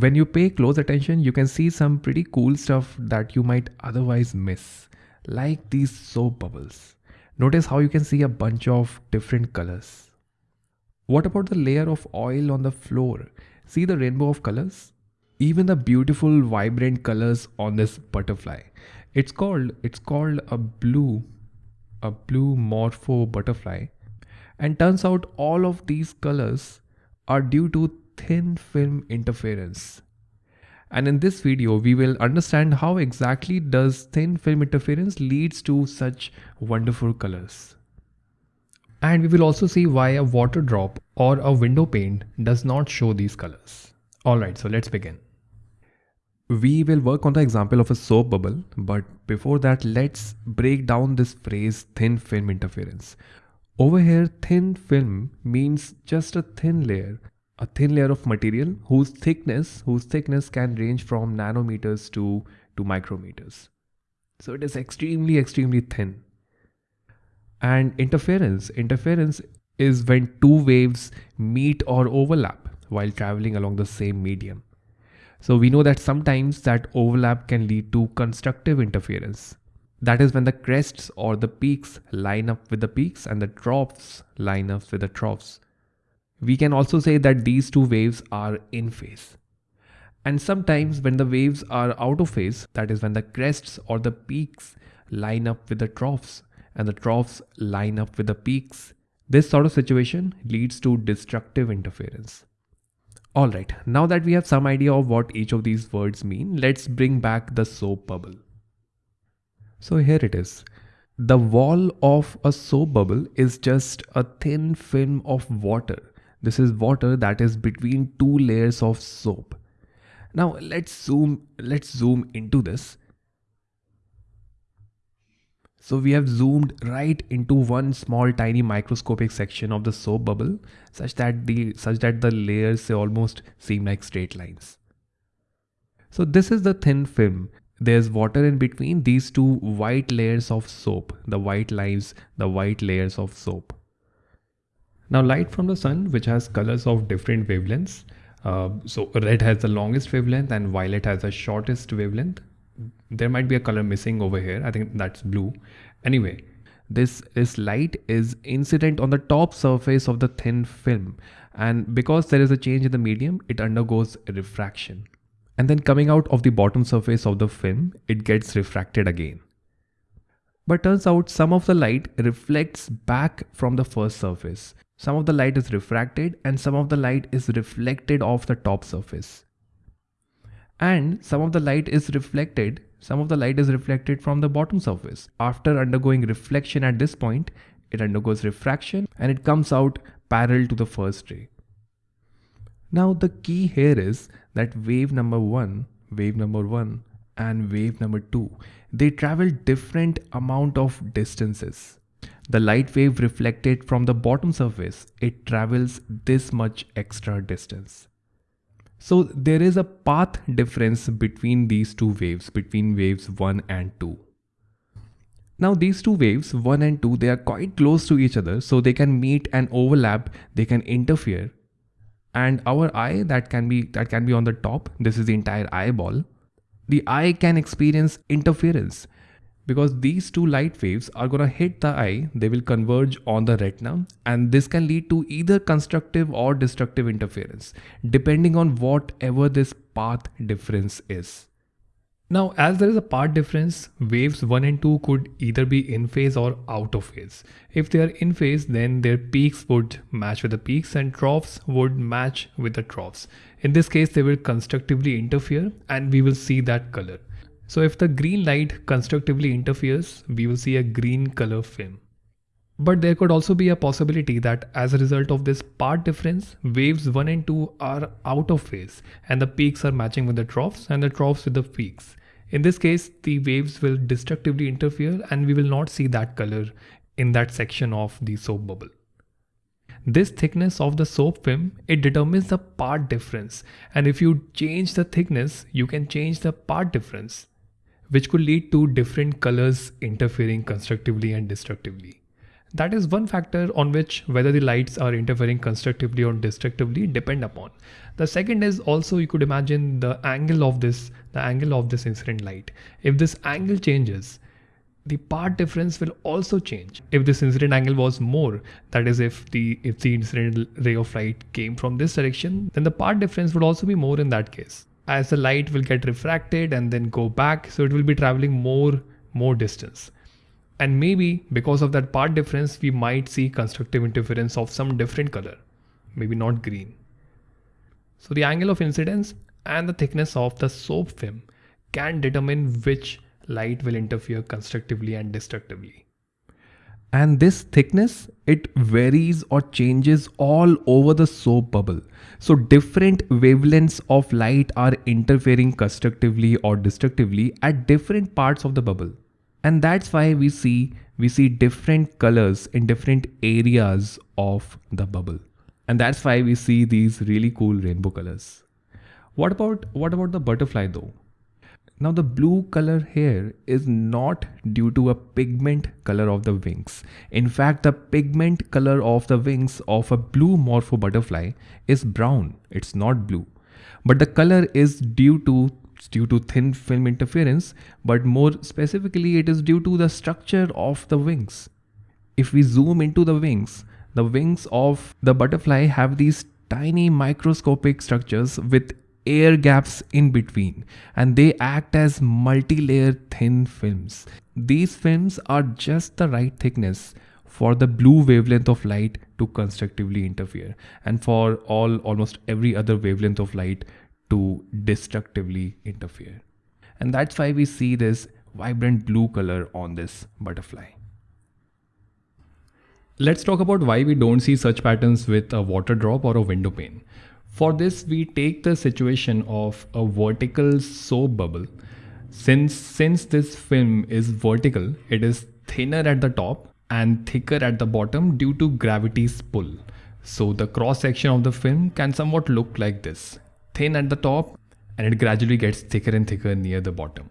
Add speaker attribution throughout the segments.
Speaker 1: When you pay close attention, you can see some pretty cool stuff that you might otherwise miss, like these soap bubbles. Notice how you can see a bunch of different colors. What about the layer of oil on the floor? See the rainbow of colors? Even the beautiful vibrant colors on this butterfly. It's called it's called a blue a blue morpho butterfly and turns out all of these colors are due to thin film interference. And in this video, we will understand how exactly does thin film interference leads to such wonderful colors. And we will also see why a water drop or a window pane does not show these colors. Alright, so let's begin. We will work on the example of a soap bubble, but before that, let's break down this phrase thin film interference. Over here, thin film means just a thin layer a thin layer of material whose thickness whose thickness can range from nanometers to to micrometers. So it is extremely extremely thin. And interference interference is when two waves meet or overlap while traveling along the same medium. So we know that sometimes that overlap can lead to constructive interference. That is when the crests or the peaks line up with the peaks and the troughs line up with the troughs we can also say that these two waves are in phase. And sometimes when the waves are out of phase, that is when the crests or the peaks line up with the troughs and the troughs line up with the peaks, this sort of situation leads to destructive interference. Alright, now that we have some idea of what each of these words mean, let's bring back the soap bubble. So here it is. The wall of a soap bubble is just a thin film of water this is water that is between two layers of soap. Now let's zoom, let's zoom into this. So we have zoomed right into one small tiny microscopic section of the soap bubble such that the such that the layers almost seem like straight lines. So this is the thin film. There's water in between these two white layers of soap, the white lines, the white layers of soap. Now light from the sun, which has colors of different wavelengths. Uh, so red has the longest wavelength and violet has the shortest wavelength. There might be a color missing over here. I think that's blue. Anyway, this, this light is incident on the top surface of the thin film. And because there is a change in the medium, it undergoes refraction. And then coming out of the bottom surface of the film, it gets refracted again. But turns out some of the light reflects back from the first surface. Some of the light is refracted and some of the light is reflected off the top surface. And some of the light is reflected, some of the light is reflected from the bottom surface. After undergoing reflection at this point, it undergoes refraction and it comes out parallel to the first ray. Now the key here is that wave number one, wave number one and wave number two, they travel different amount of distances the light wave reflected from the bottom surface, it travels this much extra distance. So there is a path difference between these two waves, between waves 1 and 2. Now these two waves, 1 and 2, they are quite close to each other, so they can meet and overlap, they can interfere. And our eye that can be that can be on the top, this is the entire eyeball. The eye can experience interference because these two light waves are going to hit the eye, they will converge on the retina and this can lead to either constructive or destructive interference depending on whatever this path difference is. Now as there is a path difference, waves 1 and 2 could either be in phase or out of phase. If they are in phase then their peaks would match with the peaks and troughs would match with the troughs. In this case they will constructively interfere and we will see that color. So if the green light constructively interferes, we will see a green color film. But there could also be a possibility that as a result of this path difference, waves 1 and 2 are out of phase and the peaks are matching with the troughs and the troughs with the peaks. In this case, the waves will destructively interfere and we will not see that color in that section of the soap bubble. This thickness of the soap film, it determines the path difference and if you change the thickness, you can change the path difference which could lead to different colors interfering constructively and destructively. That is one factor on which whether the lights are interfering constructively or destructively depend upon. The second is also you could imagine the angle of this, the angle of this incident light. If this angle changes, the path difference will also change. If this incident angle was more, that is if the if the incident ray of light came from this direction, then the path difference would also be more in that case. As the light will get refracted and then go back, so it will be traveling more more distance. And maybe because of that path difference we might see constructive interference of some different color maybe not green. So the angle of incidence and the thickness of the soap film can determine which light will interfere constructively and destructively and this thickness it varies or changes all over the soap bubble. So different wavelengths of light are interfering constructively or destructively at different parts of the bubble. And that's why we see we see different colors in different areas of the bubble. And that's why we see these really cool rainbow colors. What about what about the butterfly though now the blue color here is not due to a pigment color of the wings. In fact, the pigment color of the wings of a blue morpho butterfly is brown. It's not blue. But the color is due to due to thin film interference, but more specifically, it is due to the structure of the wings. If we zoom into the wings, the wings of the butterfly have these tiny microscopic structures with air gaps in between and they act as multi-layer thin films. These films are just the right thickness for the blue wavelength of light to constructively interfere and for all almost every other wavelength of light to destructively interfere. And that's why we see this vibrant blue color on this butterfly. Let's talk about why we don't see such patterns with a water drop or a window pane. For this, we take the situation of a vertical soap bubble. Since, since this film is vertical, it is thinner at the top and thicker at the bottom due to gravity's pull. So the cross section of the film can somewhat look like this thin at the top and it gradually gets thicker and thicker near the bottom.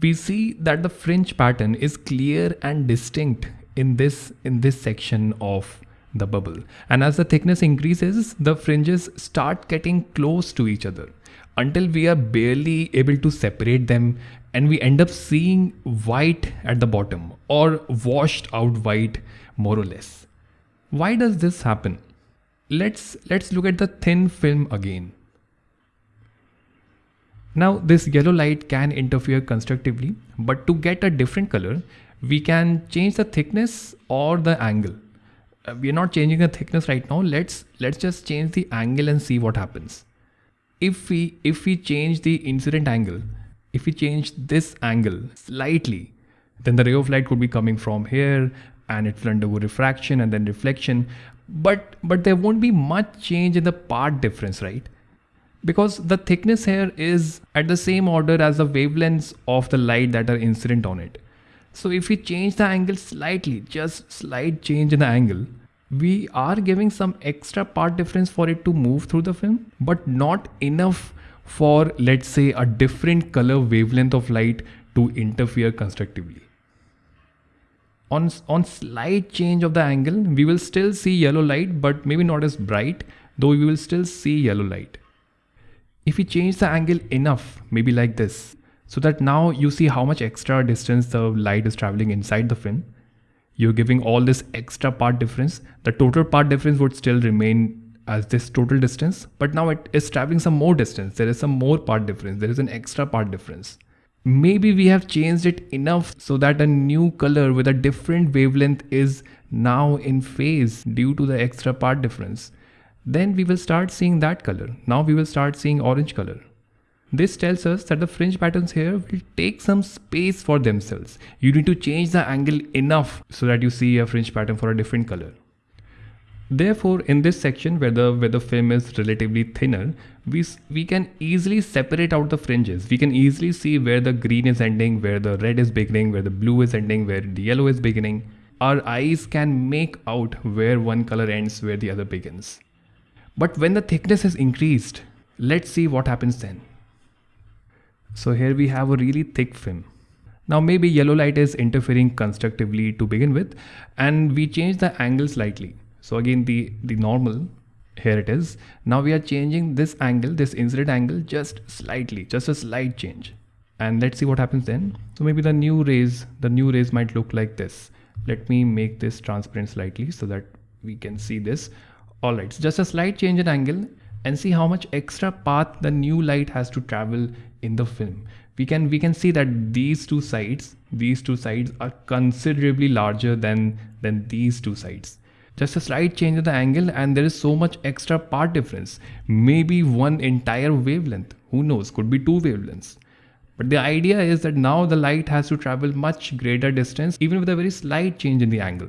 Speaker 1: We see that the fringe pattern is clear and distinct in this in this section of the bubble. And as the thickness increases the fringes start getting close to each other. Until we are barely able to separate them and we end up seeing white at the bottom or washed out white more or less. Why does this happen? Let's let's look at the thin film again. Now this yellow light can interfere constructively, but to get a different color, we can change the thickness or the angle. Uh, we are not changing the thickness right now. Let's let's just change the angle and see what happens. If we if we change the incident angle, if we change this angle slightly, then the ray of light could be coming from here and it will undergo refraction and then reflection. But but there won't be much change in the path difference, right? because the thickness here is at the same order as the wavelengths of the light that are incident on it. So if we change the angle slightly, just slight change in the angle, we are giving some extra path difference for it to move through the film, but not enough for let's say a different color wavelength of light to interfere constructively. On, on slight change of the angle, we will still see yellow light, but maybe not as bright, though we will still see yellow light. If we change the angle enough, maybe like this, so that now you see how much extra distance the light is traveling inside the film, you're giving all this extra path difference. The total path difference would still remain as this total distance, but now it is traveling some more distance. There is some more path difference. There is an extra path difference. Maybe we have changed it enough so that a new color with a different wavelength is now in phase due to the extra path difference then we will start seeing that color. Now we will start seeing orange color. This tells us that the fringe patterns here will take some space for themselves. You need to change the angle enough so that you see a fringe pattern for a different color. Therefore, in this section where the, where the film is relatively thinner, we, we can easily separate out the fringes. We can easily see where the green is ending, where the red is beginning, where the blue is ending, where the yellow is beginning. Our eyes can make out where one color ends, where the other begins. But when the thickness is increased, let's see what happens then. So here we have a really thick film. Now maybe yellow light is interfering constructively to begin with and we change the angle slightly. So again the, the normal here it is. Now we are changing this angle, this incident angle just slightly, just a slight change. And let's see what happens then. So maybe the new rays, the new rays might look like this. Let me make this transparent slightly so that we can see this. All right, so just a slight change in angle and see how much extra path the new light has to travel in the film. We can we can see that these two sides these two sides are considerably larger than than these two sides. Just a slight change in the angle and there is so much extra path difference. Maybe one entire wavelength who knows could be two wavelengths. But the idea is that now the light has to travel much greater distance even with a very slight change in the angle.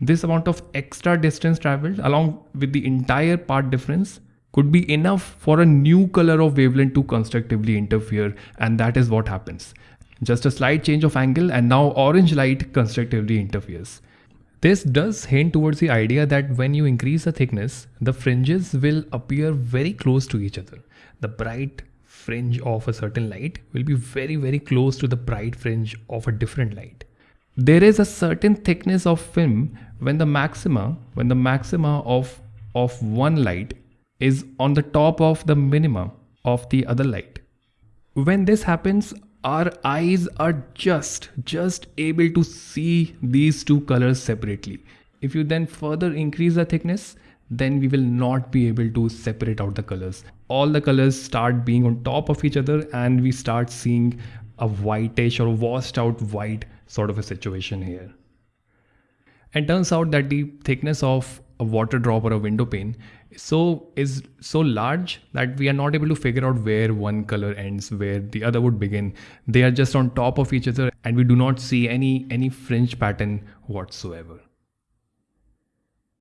Speaker 1: This amount of extra distance traveled along with the entire path difference could be enough for a new color of wavelength to constructively interfere and that is what happens. Just a slight change of angle and now orange light constructively interferes. This does hint towards the idea that when you increase the thickness, the fringes will appear very close to each other. The bright fringe of a certain light will be very very close to the bright fringe of a different light. There is a certain thickness of film when the maxima, when the maxima of, of one light is on the top of the minimum of the other light. When this happens, our eyes are just, just able to see these two colors separately. If you then further increase the thickness, then we will not be able to separate out the colors. All the colors start being on top of each other and we start seeing a whitish or washed out white sort of a situation here. And turns out that the thickness of a water drop or a window pane so is so large that we are not able to figure out where one color ends where the other would begin. They are just on top of each other and we do not see any any fringe pattern whatsoever